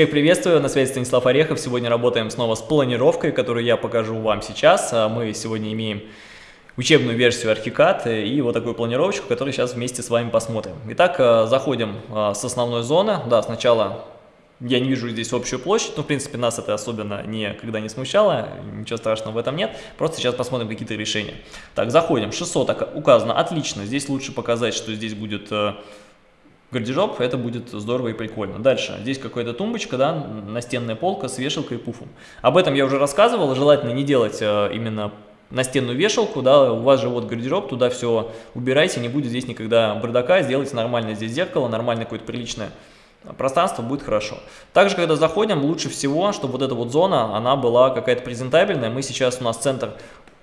Всех приветствую, на связи Станислав Орехов. Сегодня работаем снова с планировкой, которую я покажу вам сейчас. А мы сегодня имеем учебную версию Archicad и вот такую планировочку, которую сейчас вместе с вами посмотрим. Итак, э, заходим э, с основной зоны. Да, сначала я не вижу здесь общую площадь, но в принципе нас это особенно никогда не смущало, ничего страшного в этом нет. Просто сейчас посмотрим какие-то решения. Так, заходим, 600 указано, отлично. Здесь лучше показать, что здесь будет э, гардероб, это будет здорово и прикольно. Дальше, здесь какая-то тумбочка, да, настенная полка с вешалкой и пуфом. Об этом я уже рассказывал, желательно не делать э, именно настенную вешалку, да, у вас же вот гардероб, туда все убирайте, не будет здесь никогда бардака, сделайте нормально здесь зеркало, нормальное какое-то приличное пространство, будет хорошо. Также, когда заходим, лучше всего, чтобы вот эта вот зона, она была какая-то презентабельная. Мы сейчас, у нас центр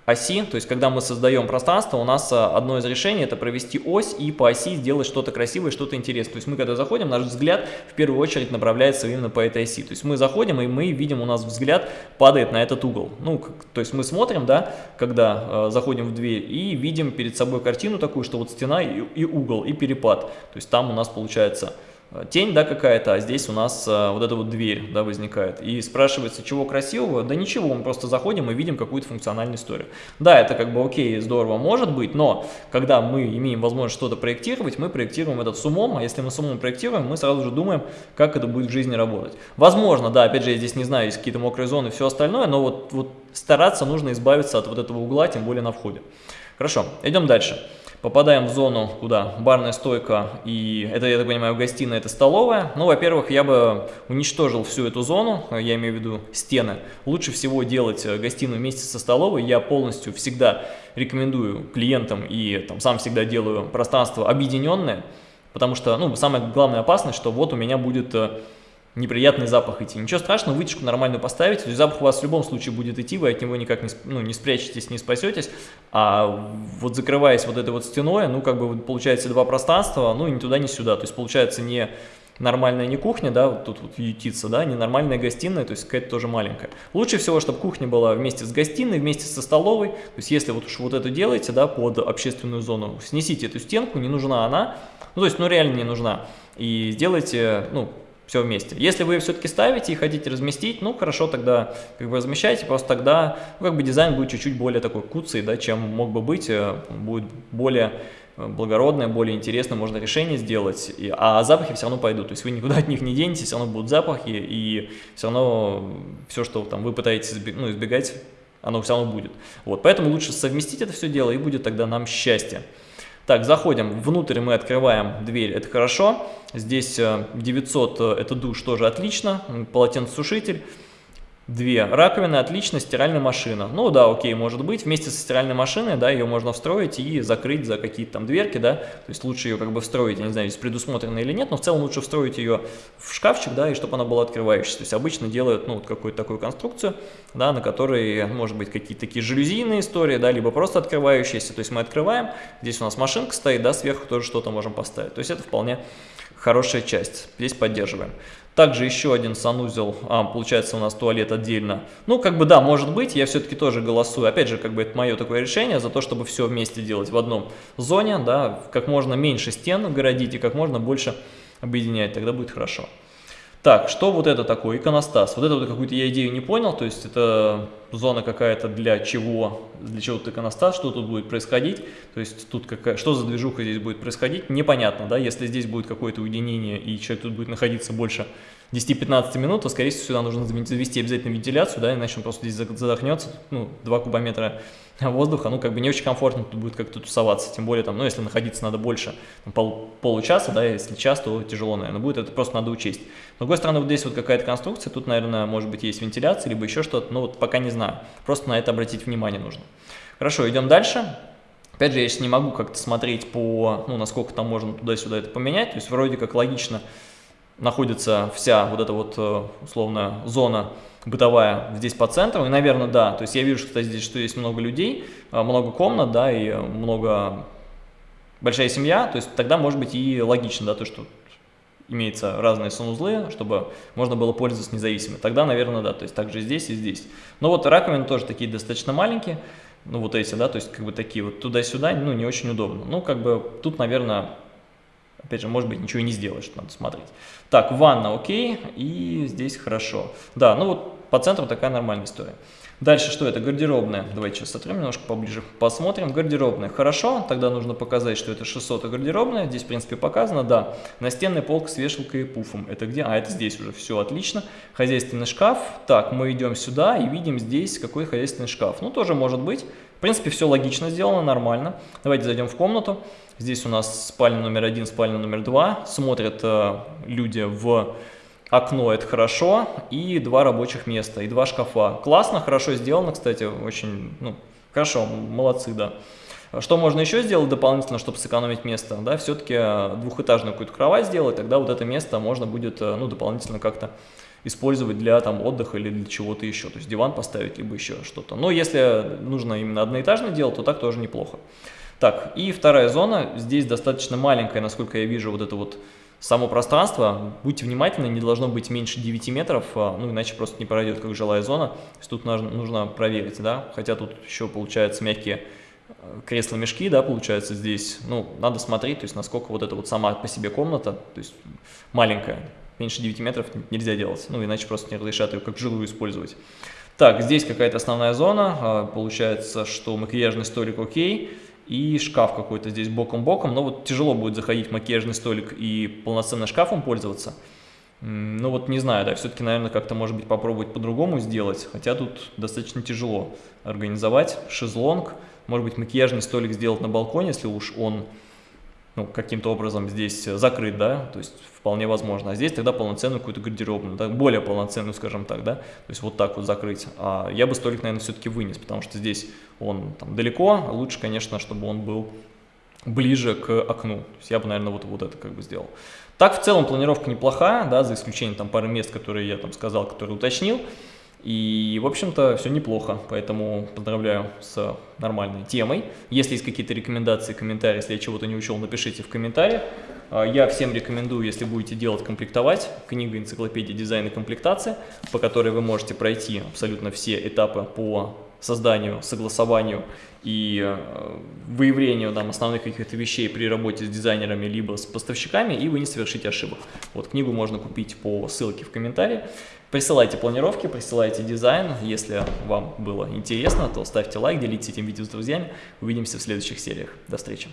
оси, то есть когда мы создаем пространство, у нас а, одно из решений это провести ось и по оси сделать что-то красивое, что-то интересное. То есть мы когда заходим, наш взгляд в первую очередь направляется именно по этой оси. То есть мы заходим и мы видим, у нас взгляд падает на этот угол. Ну, то есть мы смотрим, да, когда э, заходим в дверь и видим перед собой картину такую, что вот стена и, и угол, и перепад. То есть там у нас получается тень, да, какая-то, а здесь у нас а, вот эта вот дверь, да, возникает. И спрашивается, чего красивого? Да ничего, мы просто заходим и видим какую-то функциональную историю. Да, это как бы окей, здорово может быть, но когда мы имеем возможность что-то проектировать, мы проектируем это с умом, а если мы с умом проектируем, мы сразу же думаем, как это будет в жизни работать. Возможно, да, опять же, я здесь не знаю, есть какие-то мокрые зоны и все остальное, но вот, вот стараться нужно избавиться от вот этого угла, тем более на входе. Хорошо, идем дальше. Попадаем в зону, куда барная стойка и, это, я так понимаю, гостиная, это столовая. Ну, во-первых, я бы уничтожил всю эту зону, я имею в виду стены. Лучше всего делать э, гостиную вместе со столовой. Я полностью всегда рекомендую клиентам и там, сам всегда делаю пространство объединенное, потому что, ну, самая главная опасность, что вот у меня будет э, неприятный запах идти. Ничего страшного, вытяжку нормальную поставить, запах у вас в любом случае будет идти, вы от него никак не, ну, не спрячетесь, не спасетесь, а вот закрываясь вот этой вот стеной, ну как бы получается два пространства, ну ни туда, ни сюда, то есть получается не нормальная не кухня, да, вот тут вот ютится, да, не нормальная гостиная, то есть какая-то тоже маленькая. Лучше всего, чтобы кухня была вместе с гостиной, вместе со столовой, то есть если вот уж вот это делаете, да, под общественную зону, снесите эту стенку, не нужна она, ну то есть, ну реально не нужна, и сделайте, ну, все вместе. Если вы все-таки ставите и хотите разместить, ну хорошо, тогда как бы размещайте, просто тогда ну, как бы дизайн будет чуть-чуть более такой куцый, да, чем мог бы быть, э, будет более э, благородное, более интересно, можно решение сделать, и, а запахи все равно пойдут, то есть вы никуда от них не денетесь, все равно будут запахи, и все равно все, что там вы пытаетесь ну, избегать, оно все равно будет. Вот, поэтому лучше совместить это все дело, и будет тогда нам счастье. Так, заходим, внутрь мы открываем дверь, это хорошо. Здесь 900, э, э, это душ, тоже отлично, полотенцесушитель. Две раковины, отлично, стиральная машина. Ну да, окей, может быть, вместе со стиральной машиной, да, ее можно встроить и закрыть за какие-то там дверки, да, то есть лучше ее как бы встроить, я не знаю, здесь предусмотрено или нет, но в целом лучше встроить ее в шкафчик, да, и чтобы она была открывающейся. То есть обычно делают, ну, вот какую-то такую конструкцию, да, на которой, может быть, какие-то такие жалюзийные истории, да, либо просто открывающиеся, то есть мы открываем, здесь у нас машинка стоит, да, сверху тоже что-то можем поставить, то есть это вполне хорошая часть, здесь поддерживаем. Также еще один санузел, а, получается у нас туалет отдельно. Ну, как бы да, может быть, я все-таки тоже голосую. Опять же, как бы это мое такое решение за то, чтобы все вместе делать в одном зоне, да, как можно меньше стен городить и как можно больше объединять, тогда будет хорошо. Так, что вот это такое? Иконостас. Вот это вот какую-то я идею не понял, то есть это зона какая-то для чего, для чего тут иконостас, что тут будет происходить, то есть тут какая, что за движуха здесь будет происходить, непонятно, да, если здесь будет какое-то уединение и человек тут будет находиться больше 10-15 минут, то, скорее всего, сюда нужно завести обязательно вентиляцию, да, иначе он просто здесь задохнется, ну, 2 кубометра воздуха, ну, как бы не очень комфортно тут будет как-то тусоваться, тем более, там, ну, если находиться надо больше там, пол, получаса, да, если час, то тяжело, наверное, будет, это просто надо учесть. С другой стороны, вот здесь вот какая-то конструкция, тут, наверное, может быть, есть вентиляция, либо еще что-то, но вот пока не знаю, просто на это обратить внимание нужно. Хорошо, идем дальше. Опять же, я сейчас не могу как-то смотреть по, ну, насколько там можно туда-сюда это поменять, то есть вроде как логично находится вся вот эта вот, э, условно, зона бытовая здесь по центру, и, наверное, да, то есть я вижу, кстати, здесь, что есть много людей, э, много комнат, да, и много, большая семья, то есть тогда может быть и логично, да, то, что имеются разные санузлы, чтобы можно было пользоваться независимо. Тогда, наверное, да, то есть также здесь и здесь. Но вот раковины тоже такие достаточно маленькие, ну вот эти, да, то есть как бы такие вот туда-сюда, ну не очень удобно. Ну как бы тут, наверное, Опять же, может быть, ничего и не сделаешь, надо смотреть. Так, ванна окей, и здесь хорошо. Да, ну вот по центру такая нормальная история. Дальше что это? Гардеробная. Давайте сейчас сотрем немножко поближе. Посмотрим. Гардеробная. Хорошо, тогда нужно показать, что это 600 гардеробная. Здесь, в принципе, показано, да. Настенная полка с вешалкой и пуфом. Это где? А, это здесь уже. Все, отлично. Хозяйственный шкаф. Так, мы идем сюда и видим здесь какой хозяйственный шкаф. Ну, тоже может быть. В принципе, все логично сделано, нормально. Давайте зайдем в комнату. Здесь у нас спальня номер один, спальня номер два. Смотрят э, люди в окно, это хорошо. И два рабочих места, и два шкафа. Классно, хорошо сделано, кстати, очень, ну, хорошо, молодцы, да. Что можно еще сделать дополнительно, чтобы сэкономить место? Да, все-таки э, двухэтажную какую-то кровать сделать, тогда вот это место можно будет, э, ну, дополнительно как-то использовать для там отдыха или для чего-то еще, то есть диван поставить, либо еще что-то. Но если нужно именно одноэтажное дело, то так тоже неплохо. Так, и вторая зона, здесь достаточно маленькая, насколько я вижу, вот это вот само пространство. Будьте внимательны, не должно быть меньше 9 метров, а, ну иначе просто не пройдет как жилая зона. То есть тут нужно, проверить, да, хотя тут еще получается мягкие э, кресла-мешки, да, получается здесь, ну, надо смотреть, то есть насколько вот эта вот сама по себе комната, то есть маленькая, меньше 9 метров нельзя делать, ну, иначе просто не разрешат ее как жилую использовать. Так, здесь какая-то основная зона, а, получается, что макияжный столик окей, и шкаф какой-то здесь боком-боком, но вот тяжело будет заходить макияжный столик и полноценно шкафом пользоваться. Ну вот не знаю, да, все-таки, наверное, как-то, может быть, попробовать по-другому сделать, хотя тут достаточно тяжело организовать шезлонг, может быть, макияжный столик сделать на балконе, если уж он ну, каким-то образом здесь закрыт, да, то есть вполне возможно. А здесь тогда полноценную какую-то гардеробную, да, более полноценную, скажем так, да, то есть вот так вот закрыть. А я бы столик, наверное, все-таки вынес, потому что здесь он там далеко, а лучше, конечно, чтобы он был ближе к окну. То есть я бы, наверное, вот, вот это как бы сделал. Так, в целом, планировка неплохая, да, за исключением там пары мест, которые я там сказал, которые уточнил. И, в общем-то, все неплохо, поэтому поздравляю с нормальной темой. Если есть какие-то рекомендации, комментарии, если я чего-то не учел, напишите в комментариях. А, я всем рекомендую, если будете делать комплектовать, книга энциклопедия дизайна комплектации, по которой вы можете пройти абсолютно все этапы по созданию, согласованию и э, выявлению там, основных каких-то вещей при работе с дизайнерами либо с поставщиками, и вы не совершите ошибок. Вот книгу можно купить по ссылке в комментарии. Присылайте планировки, присылайте дизайн. Если вам было интересно, то ставьте лайк, делитесь этим видео с друзьями. Увидимся в следующих сериях. До встречи.